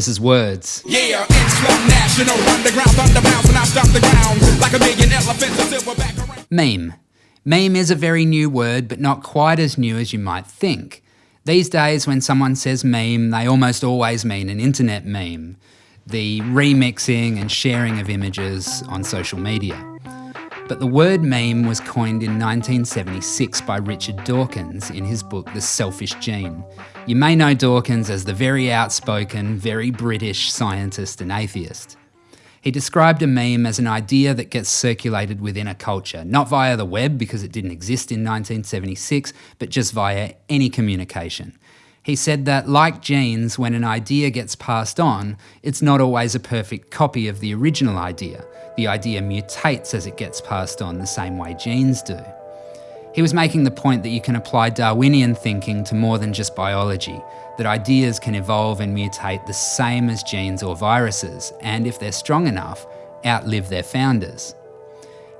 This is Words. Yeah, it's Slum National, underground thunder bounce, I stop the ground like a million elephants, a silverback around. Meme. Meme is a very new word, but not quite as new as you might think. These days, when someone says meme, they almost always mean an internet meme, the remixing and sharing of images on social media. But the word meme was coined in 1976 by Richard Dawkins in his book The Selfish Gene. You may know Dawkins as the very outspoken, very British scientist and atheist. He described a meme as an idea that gets circulated within a culture, not via the web because it didn't exist in 1976, but just via any communication. He said that, like genes, when an idea gets passed on, it's not always a perfect copy of the original idea. The idea mutates as it gets passed on, the same way genes do. He was making the point that you can apply Darwinian thinking to more than just biology, that ideas can evolve and mutate the same as genes or viruses, and if they're strong enough, outlive their founders.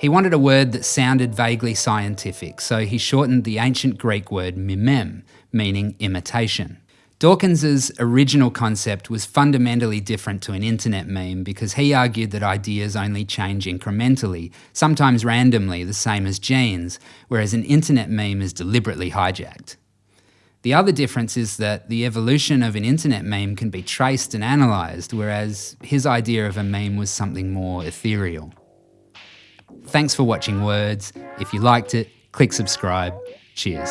He wanted a word that sounded vaguely scientific, so he shortened the ancient Greek word mimeme, meaning imitation. Dawkins's original concept was fundamentally different to an internet meme because he argued that ideas only change incrementally, sometimes randomly, the same as genes, whereas an internet meme is deliberately hijacked. The other difference is that the evolution of an internet meme can be traced and analysed, whereas his idea of a meme was something more ethereal. Thanks for watching Words. If you liked it, click subscribe. Cheers.